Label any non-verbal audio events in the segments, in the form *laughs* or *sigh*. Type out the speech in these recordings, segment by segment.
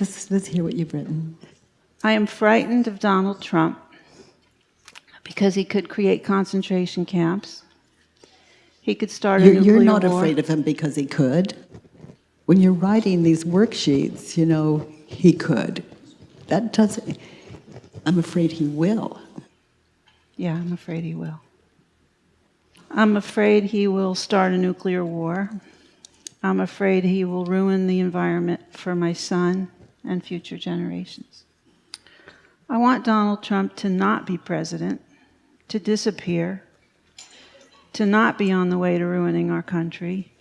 Let's, let's hear what you've written. I am frightened of Donald Trump because he could create concentration camps. He could start a You're, you're not war. afraid of him because he could. When you're writing these worksheets, you know, he could. That doesn't, I'm afraid he will. Yeah, I'm afraid he will. I'm afraid he will start a nuclear war. I'm afraid he will ruin the environment for my son and future generations. I want Donald Trump to not be president, to disappear, to not be on the way to ruining our country,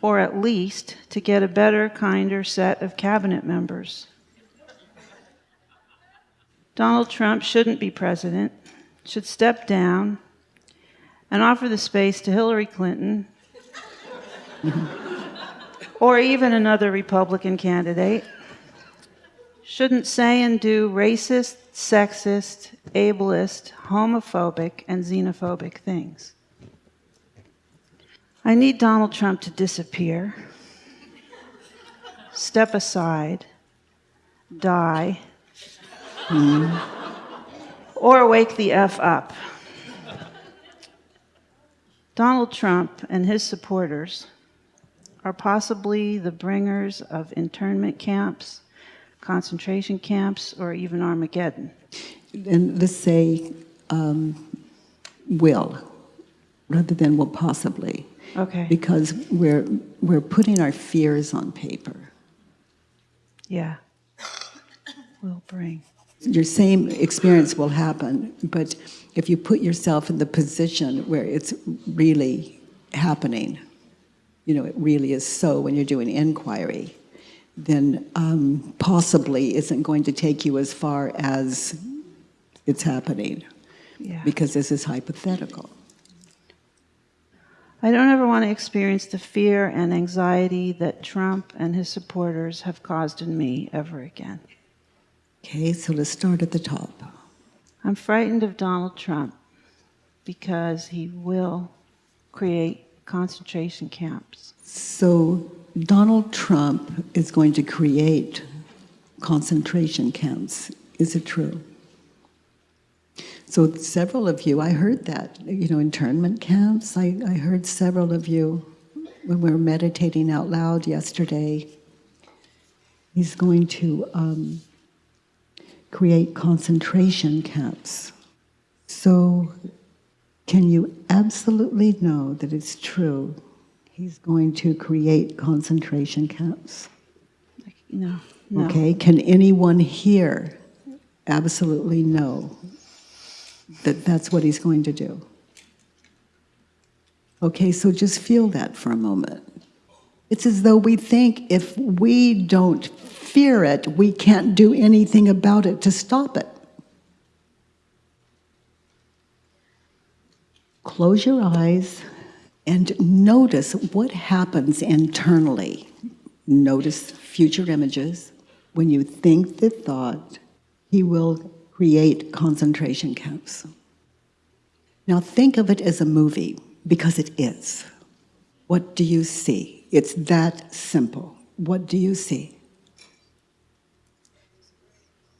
or at least to get a better, kinder set of cabinet members. Donald Trump shouldn't be president, should step down and offer the space to Hillary Clinton *laughs* or even another Republican candidate. Shouldn't say and do racist, sexist, ableist, homophobic, and xenophobic things. I need Donald Trump to disappear, step aside, die, or wake the F up. Donald Trump and his supporters are possibly the bringers of internment camps, concentration camps, or even Armageddon. And let's say um, will, rather than will possibly. Okay. Because we're, we're putting our fears on paper. Yeah. Will bring. Your same experience will happen, but if you put yourself in the position where it's really happening, you know, it really is so when you're doing inquiry, then um, possibly isn't going to take you as far as it's happening, Yeah. because this is hypothetical. I don't ever want to experience the fear and anxiety that Trump and his supporters have caused in me ever again. Okay, so let's start at the top. I'm frightened of Donald Trump because he will create concentration camps. So Donald Trump is going to create concentration camps. Is it true? So several of you, I heard that, you know, internment camps. I, I heard several of you when we were meditating out loud yesterday. He's going to um, create concentration camps. So can you absolutely know that it's true? He's going to create concentration camps. No, no. Okay, can anyone here absolutely know that that's what he's going to do? Okay, so just feel that for a moment. It's as though we think if we don't fear it, we can't do anything about it to stop it. Close your eyes and notice what happens internally. Notice future images. When you think the thought, he will create concentration camps. Now think of it as a movie, because it is. What do you see? It's that simple. What do you see?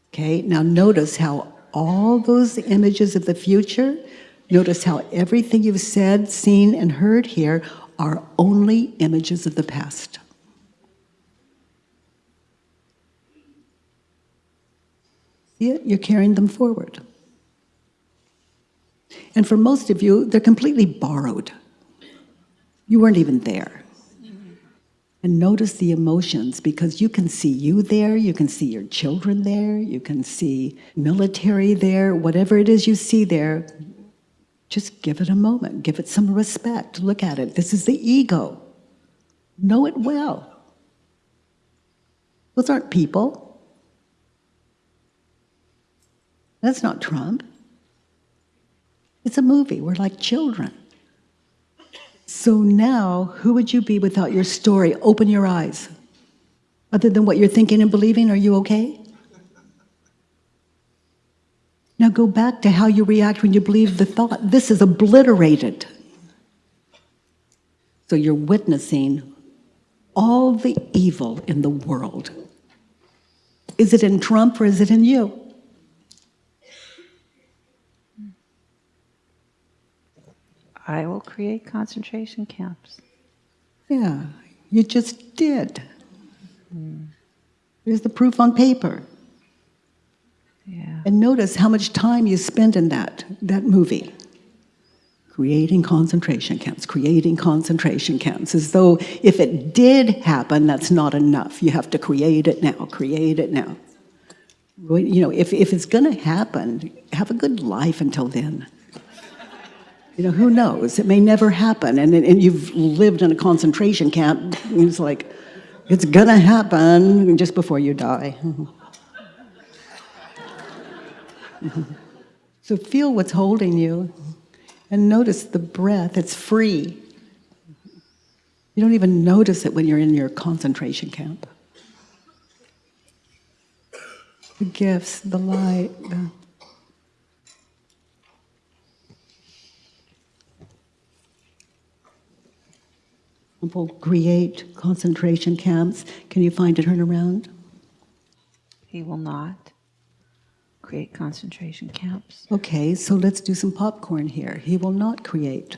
Okay, now notice how all those images of the future, notice how everything you've said, seen, and heard here are only images of the past. See it? You're carrying them forward. And for most of you, they're completely borrowed. You weren't even there. And notice the emotions because you can see you there, you can see your children there, you can see military there, whatever it is you see there, just give it a moment, give it some respect. Look at it. This is the ego. Know it well. Those aren't people. That's not Trump. It's a movie. We're like children. So now, who would you be without your story? Open your eyes. Other than what you're thinking and believing, are you okay? Now go back to how you react when you believe the thought. This is obliterated. So you're witnessing all the evil in the world. Is it in Trump or is it in you? I will create concentration camps. Yeah, you just did. There's the proof on paper. And notice how much time you spend in that, that movie. Creating concentration camps, creating concentration camps, as though if it did happen, that's not enough. You have to create it now, create it now. You know, if, if it's going to happen, have a good life until then. You know, who knows? It may never happen. And, and you've lived in a concentration camp, it's like, it's going to happen just before you die. *laughs* *laughs* So feel what's holding you and notice the breath. It's free. You don't even notice it when you're in your concentration camp. The gifts, the light. The... People create concentration camps. Can you find a turnaround? He will not create concentration camps. Okay, so let's do some popcorn here. He will not create.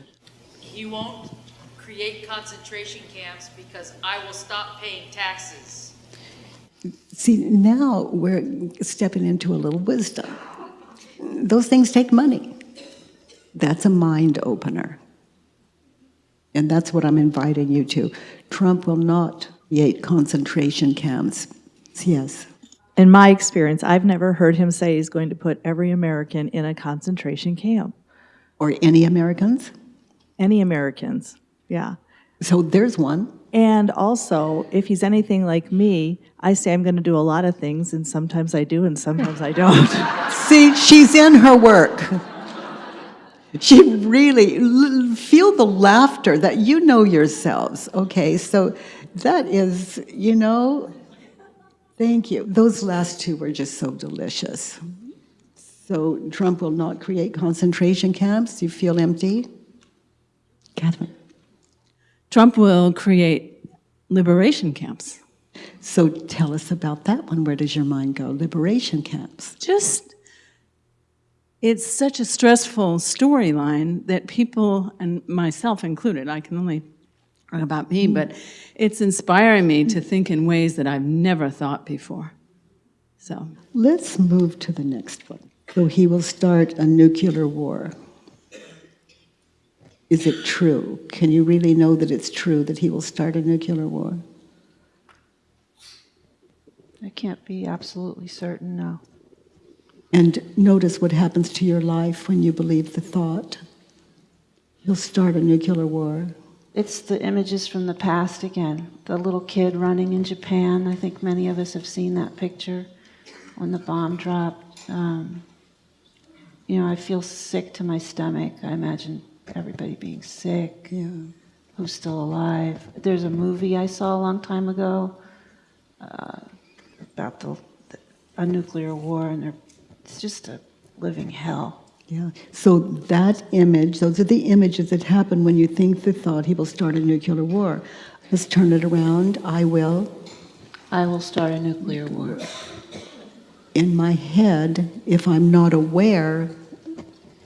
He won't create concentration camps because I will stop paying taxes. See, now we're stepping into a little wisdom. Those things take money. That's a mind opener. And that's what I'm inviting you to. Trump will not create concentration camps. Yes. In my experience, I've never heard him say he's going to put every American in a concentration camp. Or any Americans. Any Americans, yeah. So there's one. And also, if he's anything like me, I say I'm going to do a lot of things, and sometimes I do, and sometimes I don't. *laughs* See, she's in her work. She really l- feel the laughter that you know yourselves. Okay, so that is, you know, thank you. Those last two were just so delicious. So Trump will not create concentration camps. You feel empty, Catherine. Trump will create liberation camps. So tell us about that one. Where does your mind go? Liberation camps. Just, it's such a stressful storyline that people, and myself included, I can only about me, but it's inspiring me to think in ways that I've never thought before. So, Let's move to the next one. So he will start a nuclear war. Is it true? Can you really know that it's true that he will start a nuclear war? I can't be absolutely certain, no. And notice what happens to your life when you believe the thought. He'll start a nuclear war. It's the images from the past again. The little kid running in Japan. I think many of us have seen that picture when the bomb dropped. Um, you know, I feel sick to my stomach. I imagine everybody being sick. Yeah. Who's still alive? There's a movie I saw a long time ago uh, about the, a nuclear war, and it's just a living hell. Yeah. So that image, those are the images that happen when you think the thought he will start a nuclear war. Let's turn it around. I will. I will start a nuclear war. in my head if I'm not aware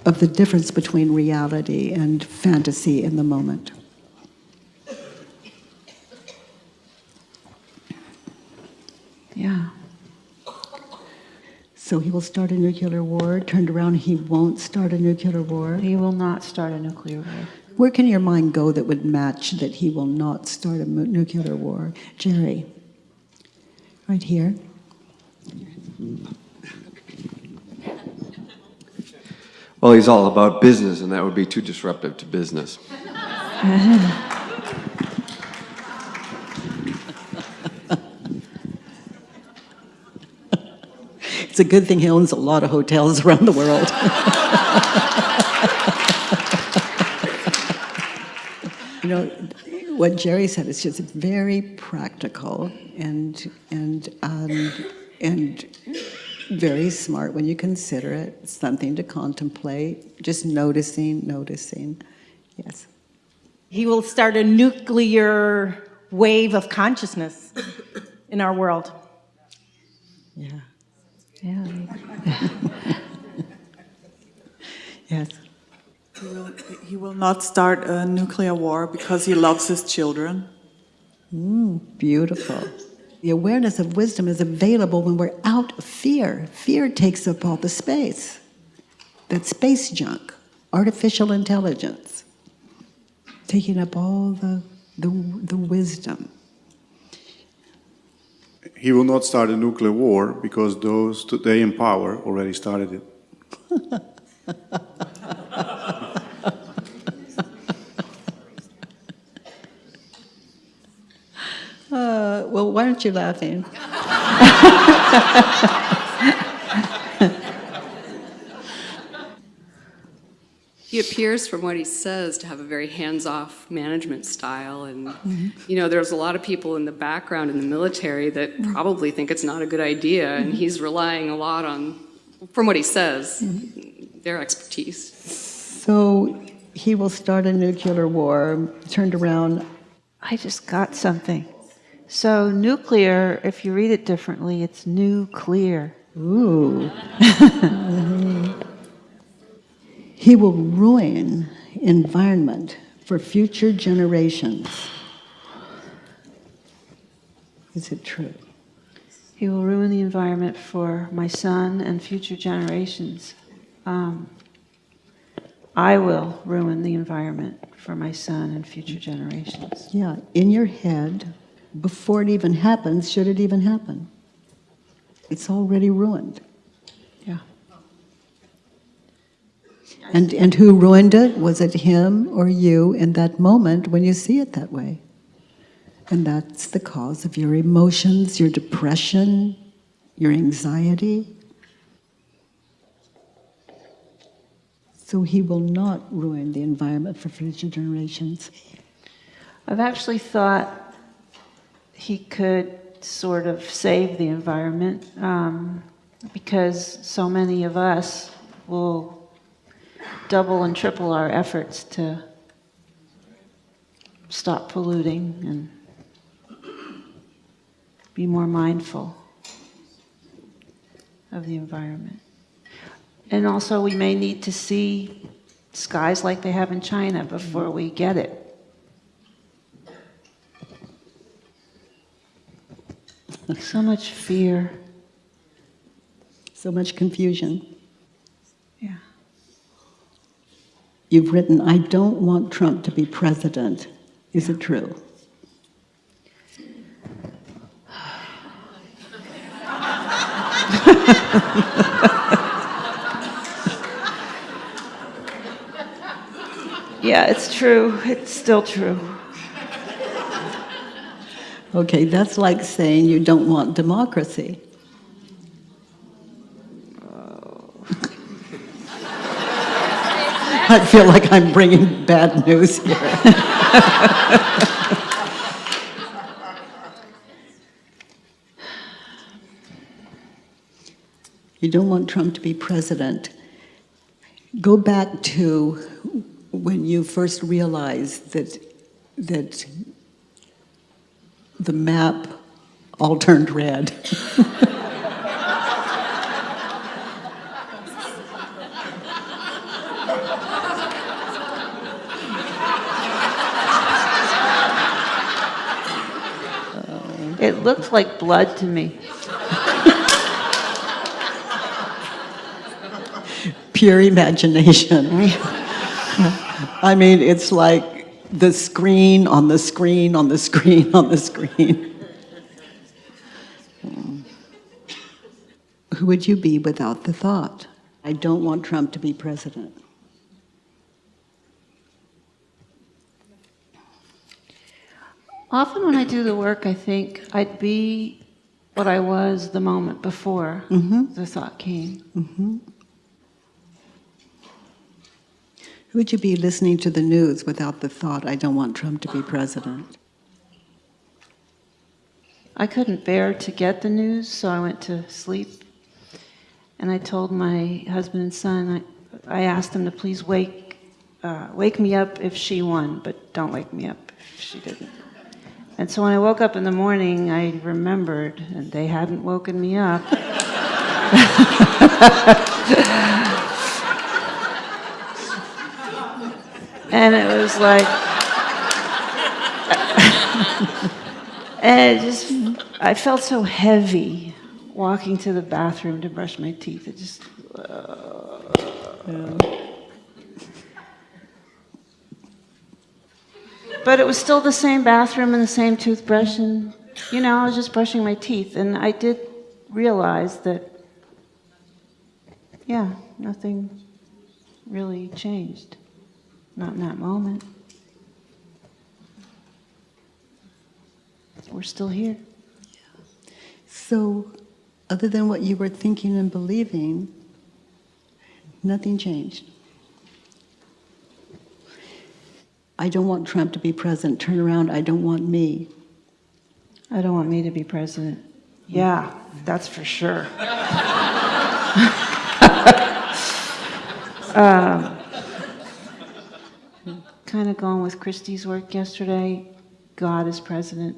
of the difference between reality and fantasy in the moment. Yeah. So he will start a nuclear war. Turned around, he won't start a nuclear war. He will not start a nuclear war. Where can your mind go that would match that he will not start a nuclear war? Jerry, right here. Well, he's all about business, and that would be too disruptive to business. *laughs* It's a good thing he owns a lot of hotels around the world. *laughs* you know, what Jerry said is just very practical and and um, and very smart when you consider it. Something to contemplate. Just noticing, noticing. Yes. He will start a nuclear wave of consciousness in our world. Yeah. Yeah. Yes. He will, he will not start a nuclear war because he loves his children. Mm, beautiful. The awareness of wisdom is available when we're out of fear. Fear takes up all the space. That space junk, artificial intelligence, taking up all the, the, the wisdom. He will not start a nuclear war because those today in power already started it. *laughs* Uh, well, why aren't you laughing? *laughs* He appears, from what he says, to have a very hands-off management style, and mm-hmm. you know, there's a lot of people in the background in the military that mm-hmm. probably think it's not a good idea, and mm-hmm. he's relying a lot on, from what he says, their expertise. So he will start a nuclear war, turned around. I just got something. So nuclear, if you read it differently, it's nuclear. Ooh. *laughs* he will ruin environment for future generations. Is it true? He will ruin the environment for my son and future generations. Um, I will ruin the environment for my son and future generations. Yeah, in your head, before it even happens, should it even happen? It's already ruined. And, and who ruined it? Was it him or you in that moment when you see it that way? And that's the cause of your emotions, your depression, your anxiety. So he will not ruin the environment for future generations. I've actually thought he could sort of save the environment um, because so many of us will double and triple our efforts to stop polluting and be more mindful of the environment. And also, we may need to see skies like they have in China before we get it. So much fear. So much confusion. Yeah. You've written, I don't want Trump to be president. Is it true? *laughs* Yeah, it's true. It's still true. Okay, that's like saying you don't want democracy. I feel like I'm bringing bad news here. you don't want Trump to be president. Go back to when you first realized that that the map all turned red. *laughs* It looked like blood to me. Pure imagination. I mean, it's like the screen on the screen on the screen on the screen. Who would you be without the thought? I don't want Trump to be president. Often when I do the work, I think I'd be what I was the moment before the thought came. Who would you be listening to the news without the thought, I don't want Trump to be president? I couldn't bear to get the news, so I went to sleep. And I told my husband and son, I, I asked them to please wake, uh, wake me up if she won, but don't wake me up if she didn't. And so when I woke up in the morning, I remembered, and they hadn't woken me up. *laughs* and it was like, *laughs* and it just, I felt so heavy walking to the bathroom to brush my teeth. It just, uh, but it was still the same bathroom and the same toothbrush, and you know, I was just brushing my teeth, and I did realize that, yeah, nothing really changed. Not in that moment. We're still here. So, other than what you were thinking and believing, nothing changed. I don't want Trump to be president. Turn around. I don't want me. I don't want me to be president. Hmm. Yeah, that's for sure. *laughs* Um, kind of going with Christie's work yesterday. God is president.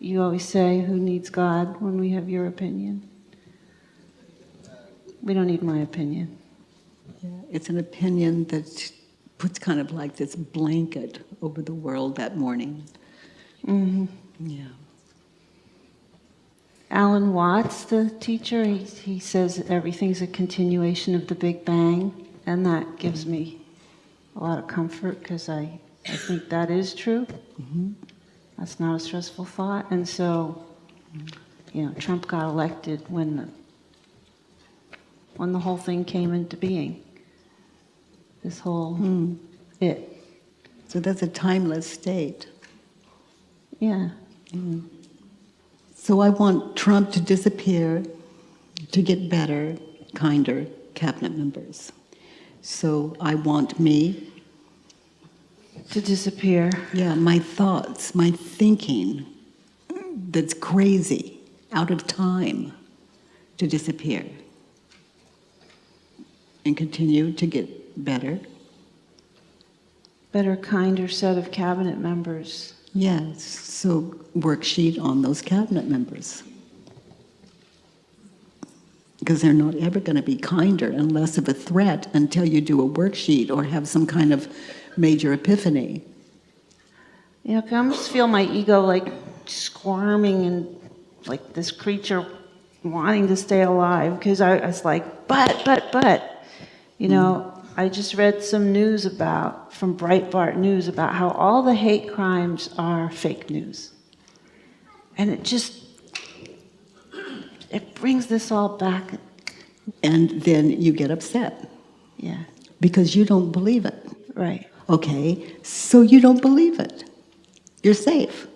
You always say, Who needs God when we have your opinion? We don't need my opinion. It's an opinion that puts kind of like this blanket over the world that morning. hmm Yeah. Alan Watts, the teacher, he, he says everything's a continuation of the Big Bang, and that gives me a lot of comfort because I, I think that is true. That's not a stressful thought. And so, you know, Trump got elected when the, when the whole thing came into being. This whole hmm. it. So that's a timeless state. Yeah. Mm-hmm. So I want Trump to disappear to get better, kinder cabinet members. So I want me, To disappear. yeah, my thoughts, my thinking that's crazy, out of time, to disappear and continue to get better. Better, kinder set of cabinet members. Yes, so worksheet on those cabinet members. Because they're not ever going to be kinder and less of a threat until you do a worksheet or have some kind of major epiphany. Yeah, I almost feel my ego like squirming and like this creature wanting to stay alive because I, I was like, but, but, but. You know, mm. I just read some news about, from Breitbart News, about how all the hate crimes are fake news. And it just, it brings this all back. And then you get upset Yeah, because you don't believe it. right. Okay, so you don't believe it. You're safe.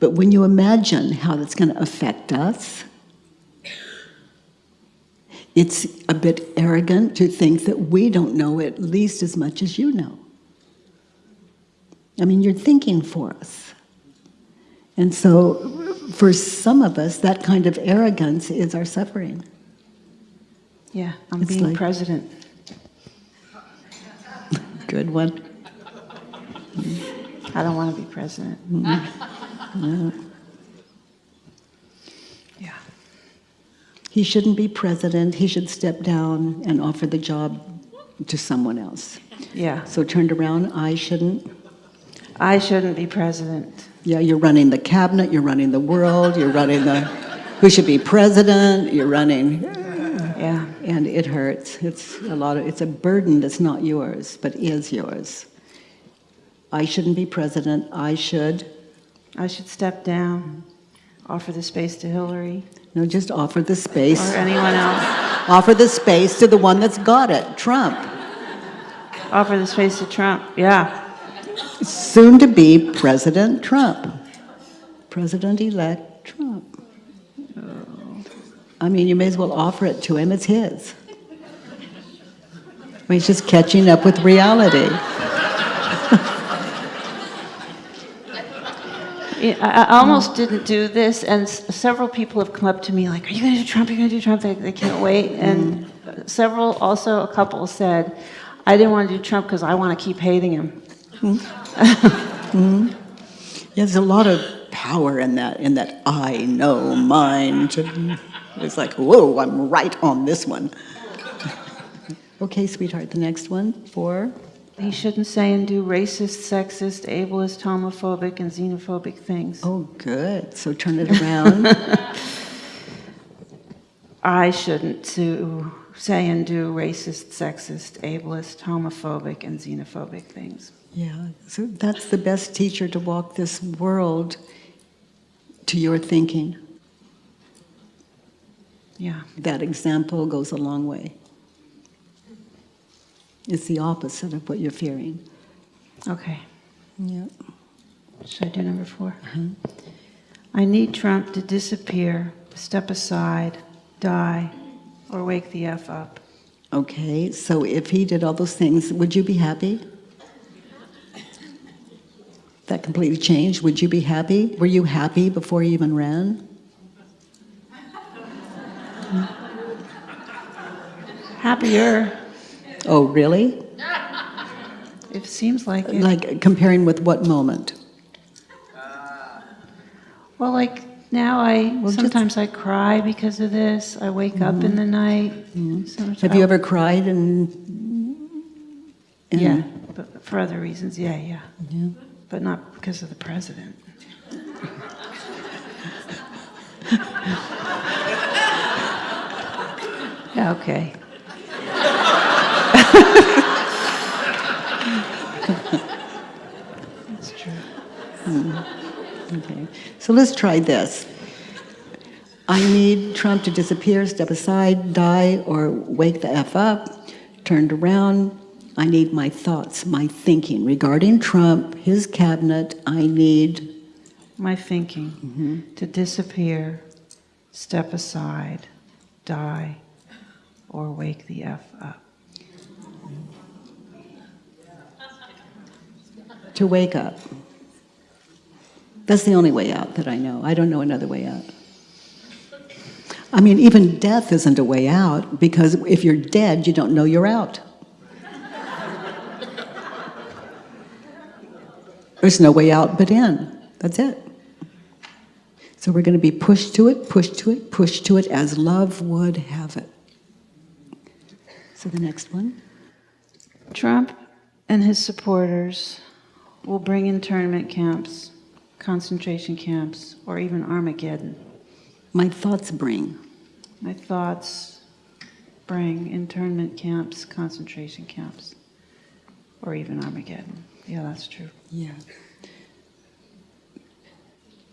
But when you imagine how that's going to affect us, it's a bit arrogant to think that we don't know at least as much as you know. I mean, you're thinking for us. And so, for some of us, that kind of arrogance is our suffering. Yeah, I'm It's being like- president. *laughs* Good one. I don't want to be president. Mm-hmm. *laughs* Yeah. He shouldn't be president. He should step down and offer the job to someone else. Yeah. So turned around, I shouldn't. I shouldn't be president. Yeah, you're running the cabinet, you're running the world, you're running the, who should be president, you're running, Yeah. and it hurts. It's a lot of, it's a burden that's not yours, but is yours. I shouldn't be president, I should, I should step down, offer the space to Hillary no, just offer the space. or anyone else. Offer the space to the one that's got it, Trump. Offer the space to Trump. Yeah. Soon to be President Trump. President-elect Trump. I mean, you may as well offer it to him, it's his. I mean, He's just catching up with reality. I almost didn't do this, and s- several people have come up to me like, "Are you going to do Trump? Are you going to do Trump?" They, they can't wait. And mm-hmm. several, also a couple said, "I didn't want to do Trump because I want to keep hating him." Hmm. *laughs* Hmm. Yeah, There's a lot of power in that, in that I know mind. It's like, whoa, I'm right on this one. *laughs* Okay, sweetheart, the next one, four. He shouldn't say and do racist, sexist, ableist, homophobic, and xenophobic things. Oh, good. So turn it *laughs* around. I shouldn't to say and do racist, sexist, ableist, homophobic, and xenophobic things. Yeah, so that's the best teacher to walk this world to your thinking. Yeah. That example goes a long way. It's the opposite of what you're fearing. Okay. Yeah. Should I do number 4 uh-huh. I need Trump to disappear, step aside, die, or wake the F up. Okay, so if he did all those things, would you be happy? That completely changed. Would you be happy? Were you happy before you even ran? Happier. Oh, really? It seems like it. Like comparing with what moment? Uh, well, like now I just- sometimes I cry because of this. I wake up in mm-hmm. the night. Mm-hmm. Sometimes Have you ever cried and? and- Yeah, but for other reasons, yeah, yeah. Yeah. But not because of the president. *laughs* Yeah, okay. Okay, so let's try this. I need Trump to disappear, step aside, die, or wake the F up, turned around. I need my thoughts, my thinking regarding Trump, his cabinet. I need, My thinking mm-hmm. to disappear, step aside, die, or wake the F up. to wake up. That's the only way out that I know. I don't know another way out. I mean, even death isn't a way out because if you're dead, you don't know you're out. There's no way out but in. That's it. So we're going to be pushed to it, pushed to it, pushed to it as love would have it. So the next one. Trump and his supporters will bring internment camps, concentration camps, or even Armageddon. My thoughts bring. My thoughts bring internment camps, concentration camps, or even Armageddon. Yeah, that's true. Yeah.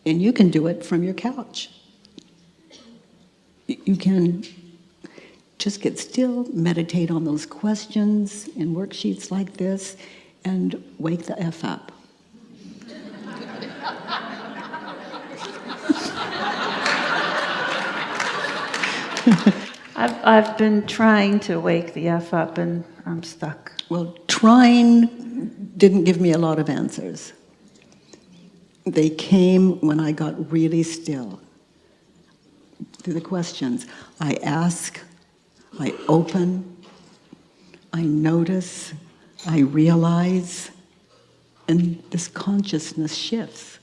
And you can do it from your couch. You can just get still, meditate on those questions in worksheets like this, and wake the F up. *laughs* I've, I've been trying to wake the F up and I'm stuck. Well, trying didn't give me a lot of answers. They came when I got really still. Through the questions, I ask, I open, I notice, I realize, and this consciousness shifts.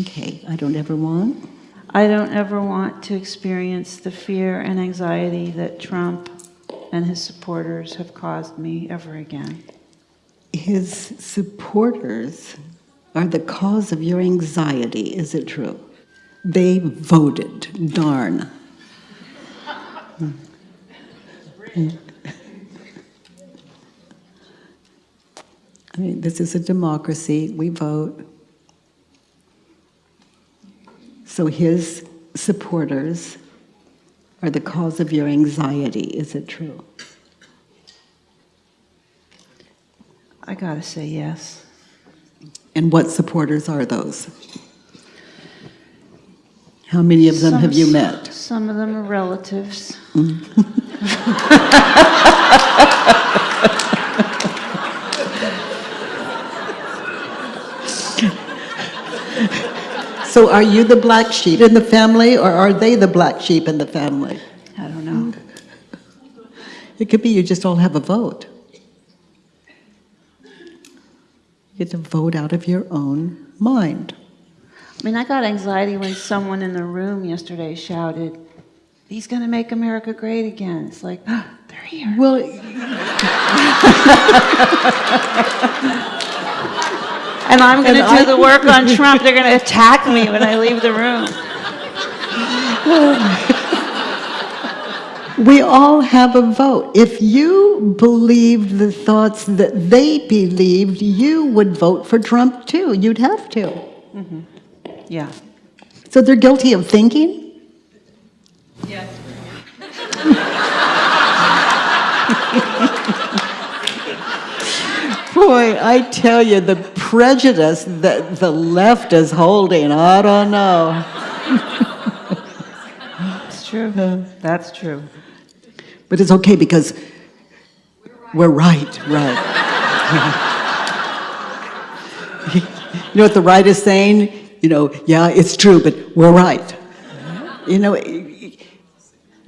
Okay, I don't ever want. I don't ever want to experience the fear and anxiety that Trump and his supporters have caused me ever again. His supporters are the cause of your anxiety, is it true? They voted, darn. I mean, this is a democracy, we vote. So his supporters are the cause of your anxiety, is it true? I gotta say yes. And what supporters are those? How many of them have you met? Some of them are relatives. Mm. *laughs* So are you the black sheep in the family, or are they the black sheep in the family? I don't know. *laughs* It could be you just all have a vote. You get to vote out of your own mind. I mean, I got anxiety when someone in the room yesterday shouted, he's going to make America great again. It's like, *gasps* they're here. Well, *laughs* And I'm going to do I- the work on Trump. They're going to attack me when I leave the room. *sighs* we all have a vote. If you believed the thoughts that they believed, you would vote for Trump too. You'd have to. Mm-hmm. Yeah. So they're guilty of thinking? Boy, I tell you, the prejudice that the left is holding, I don't know. It's true. That's true. But it's okay because we're right, right. you know what the right is saying? You know, yeah, it's true, but we're right. You know,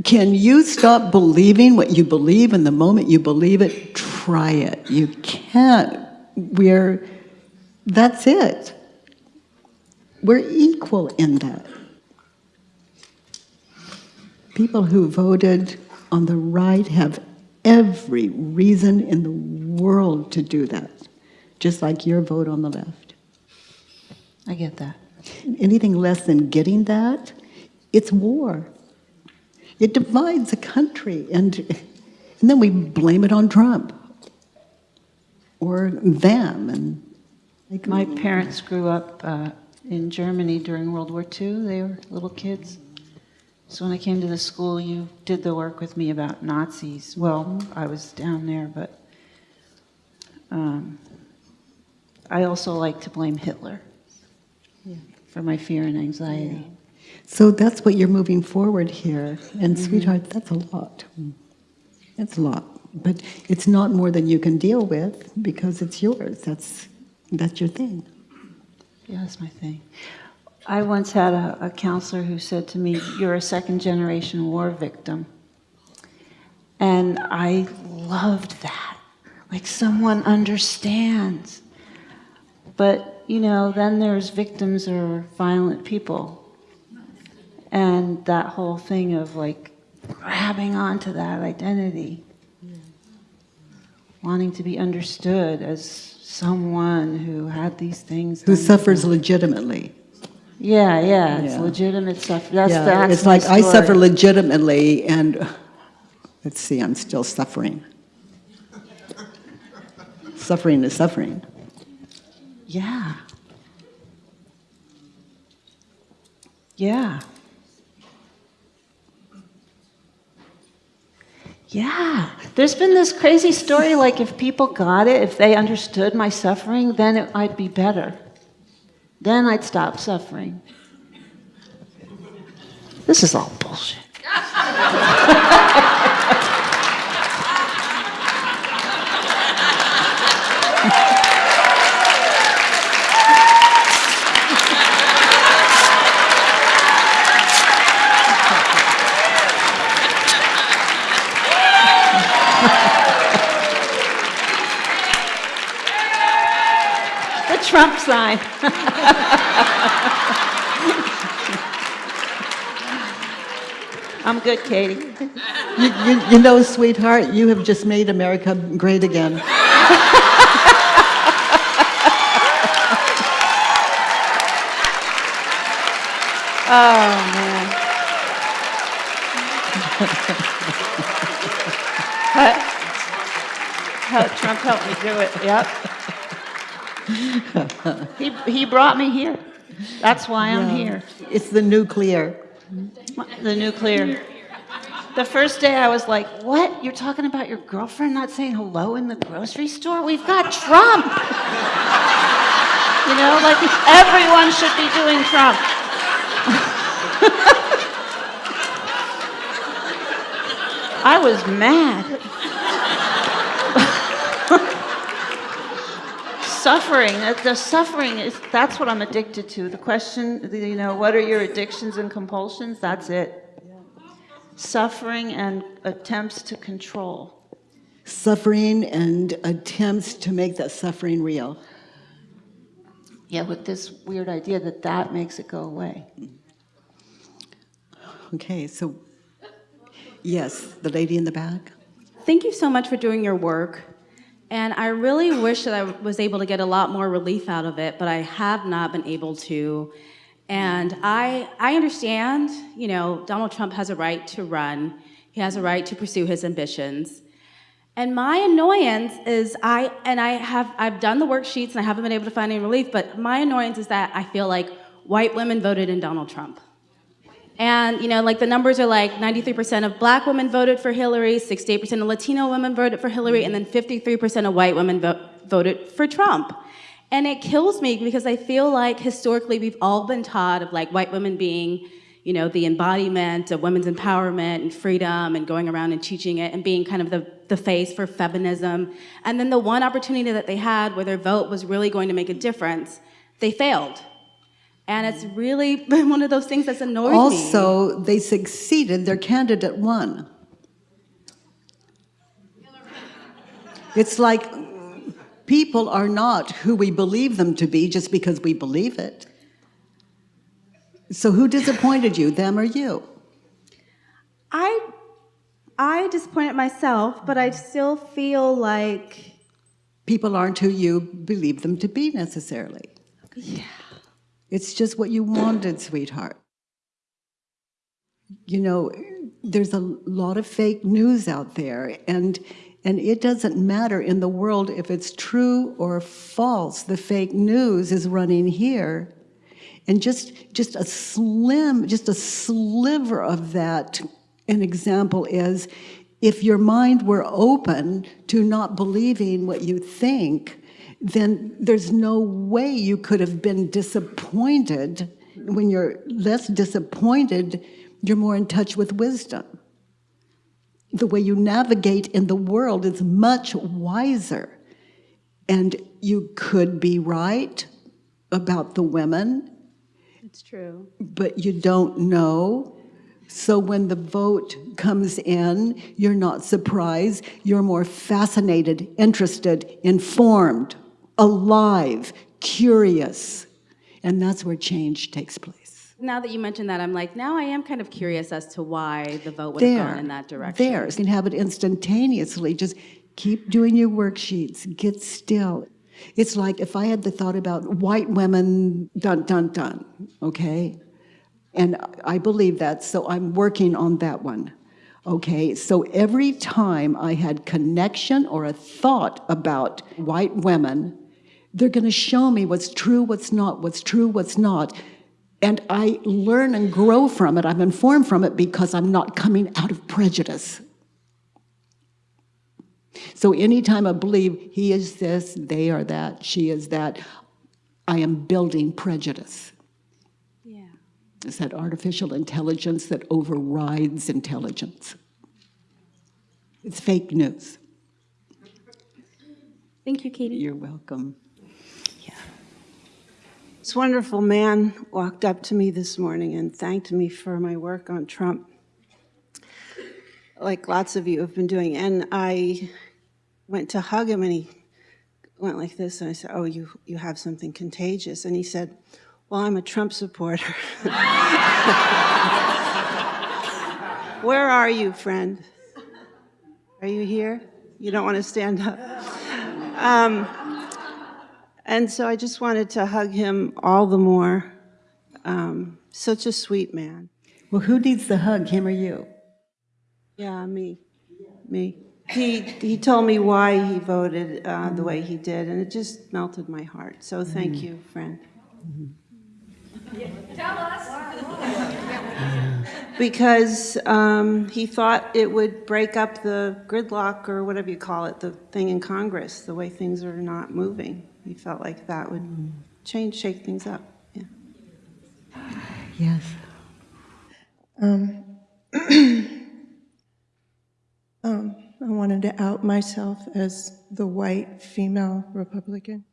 can you stop believing what you believe and the moment you believe it, try it. You can't. We're, that's it. We're equal in that. People who voted on the right have every reason in the world to do that, just like your vote on the left. I get that. Anything less than getting that, it's war. It divides a country, and, and then we blame it on Trump or them. And My parents grew up uh, in Germany during World War II. They were little kids. So when I came to the school, you did the work with me about Nazis. Well, I was down there, but um, I also like to blame Hitler for my fear and anxiety. So that's what you're moving forward here. And mm-hmm. sweetheart, that's a lot. That's a lot. But it's not more than you can deal with because it's yours. That's, that's your thing. Yeah, that's my thing. I once had a, a counselor who said to me, You're a second generation war victim. And I loved that. Like someone understands. But, you know, then there's victims or violent people. And that whole thing of like grabbing onto that identity, wanting to be understood as someone who had these things. Who suffers them. legitimately. Yeah, yeah, it's Yeah. legitimate stuff. That's, yeah, that's it's like I suffer legitimately, and *sighs* let's see, I'm still suffering. suffering is suffering. Yeah. Yeah. Yeah. There's been this crazy story like if people got it, if they understood my suffering, then it, I'd be better. Then I'd stop suffering. This is all bullshit. *laughs* The Trump sign. I'm good, Katie. You, you, you know, sweetheart, you have just made America great again. Oh, man. Trump helped me do it, yep. He, he brought me here. That's why I'm here. It's the nuclear. The nuclear. The first day I was like, what? You're talking about your girlfriend not saying hello in the grocery store? We've got Trump. you know, like everyone should be doing Trump. *laughs* I was mad. Suffering, the suffering is, that's what I'm addicted to. The question, the, you know, what are your addictions and compulsions? That's it. Suffering and attempts to control. Suffering and attempts to make that suffering real. Yeah, with this weird idea that that makes it go away. Okay, so, yes, the lady in the back? Thank you so much for doing your work. And I really wish that I was able to get a lot more relief out of it, but I have not been able to. And I, I understand, you know, Donald Trump has a right to run. He has a right to pursue his ambitions. And my annoyance is I, and I have, I've done the worksheets and I haven't been able to find any relief, but my annoyance is that I feel like white women voted in Donald Trump. And, you know, like the numbers are like 93% of black women voted for Hillary, 68% of Latino women voted for Hillary, and then 53% of white women vo voted for Trump. And it kills me because I feel like historically we've all been taught of like white women being, you know, the embodiment of women's empowerment and freedom and going around and teaching it and being kind of the, the face for feminism. And then the one opportunity that they had where their vote was really going to make a difference, they failed. And it's really been *laughs* one of those things that's annoyed me. Also, they succeeded, their candidate won. It's like people are not who we believe them to be just because we believe it. So who disappointed you, them or you? I, I disappointed myself, but I still feel like People aren't who you believe them to be necessarily. Yeah. It's just what you wanted, sweetheart. You know, there's a lot of fake news out there, and and it doesn't matter in the world if it's true or false. The fake news is running here, and just just a slim, just a sliver of that. An example is, if your mind were open to not believing what you think, then there's no way you could have been disappointed. When you're less disappointed, you're more in touch with wisdom. The way you navigate in the world is much wiser. And you could be right about the women, it's true. but you don't know. So when the vote comes in, you're not surprised. You're more fascinated, interested, informed, alive, curious. And that's where change takes place. Now that you mention that, I'm like, now I am kind of curious as to why the vote would have gone in that direction. there. You can have it instantaneously. Just keep doing your worksheets. Get still. It's like if I had the thought about white women, dun, dun, dun, okay? And I believe that, so I'm working on that one. Okay, so every time I had connection or a thought about white women, they're going to show me what's true, what's not, what's true, what's not. And I learn and grow from it. I'm informed from it because I'm not coming out of prejudice. So anytime I believe he is this, they are that, she is that, I am building prejudice. Yeah. It's that artificial intelligence that overrides intelligence. It's fake news. Thank you, Katie. You're welcome. This wonderful man walked up to me this morning and thanked me for my work on Trump, like lots of you have been doing. And I went to hug him and he went like this and I said, oh, you, you have something contagious. And he said, well, I'm a Trump supporter. *laughs* Where are you, friend? Are you here? You don't want to stand up? Um, and so I just wanted to hug him all the more. Um, such a sweet man. Well, who needs the hug, him or you? Yeah, me, me. He, he told me why he voted uh, the way he did, and it just melted my heart. So thank you, friend. Tell us. *laughs* Because um, he thought it would break up the gridlock, or whatever you call it, the thing in Congress, the way things are not moving. He felt like that would change, shake things up. Yeah. Yes. Um, *clears throat* um, I wanted to out myself as the white female Republican.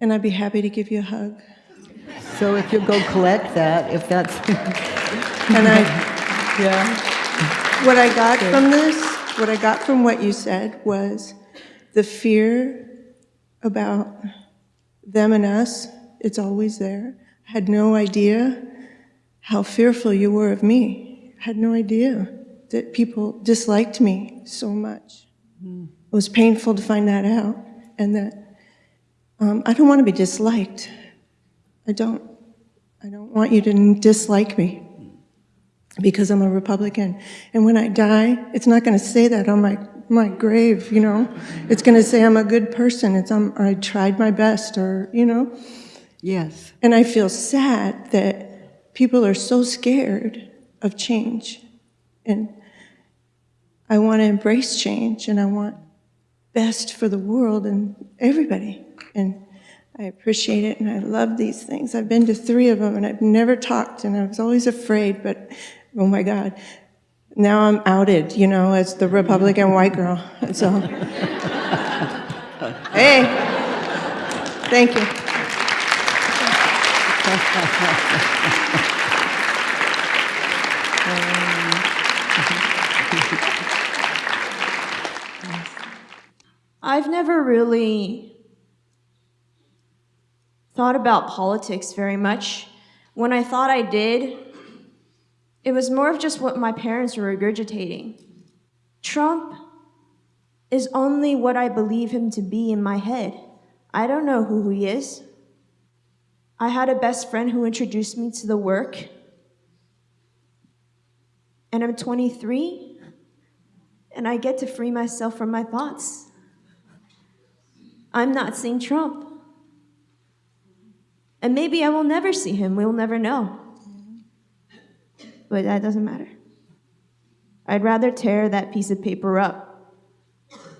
And I'd be happy to give you a hug. So if you'll go collect that, if that's, *laughs* And I, *laughs* yeah. What I got from this, what I got from what you said was the fear about them and us, it's always there. I had no idea how fearful you were of me. I had no idea that people disliked me so much. It was painful to find that out, and that um, I don't want to be disliked. I don't. I don't want you to dislike me because I'm a Republican. And when I die, it's not going to say that on my, my grave, you know? It's going to say I'm a good person. It's um, I tried my best, or, you know? Yes. And I feel sad that people are so scared of change. And I want to embrace change, and I want best for the world and everybody. And I appreciate it, and I love these things. I've been to three of them, and I've never talked, and I was always afraid, but oh my God. Now I'm outed, you know, as the Republican white girl. *laughs* So, hey, thank you. I've never really thought about politics very much. When I thought I did, it was more of just what my parents were regurgitating. Trump is only what I believe him to be in my head. I don't know who he is. I had a best friend who introduced me to the work, and I'm 23, and I get to free myself from my thoughts. I'm not seeing Trump. And maybe I will never see him. We'll never know. But that doesn't matter. I'd rather tear that piece of paper up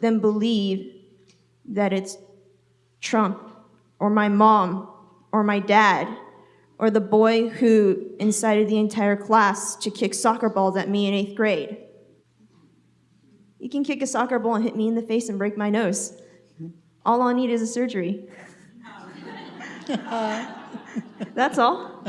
than believe that it's Trump or my mom or my dad or the boy who incited the entire class to kick soccer balls at me in eighth grade. You can kick a soccer ball and hit me in the face and break my nose. All I'll need is a surgery. *laughs* That's all.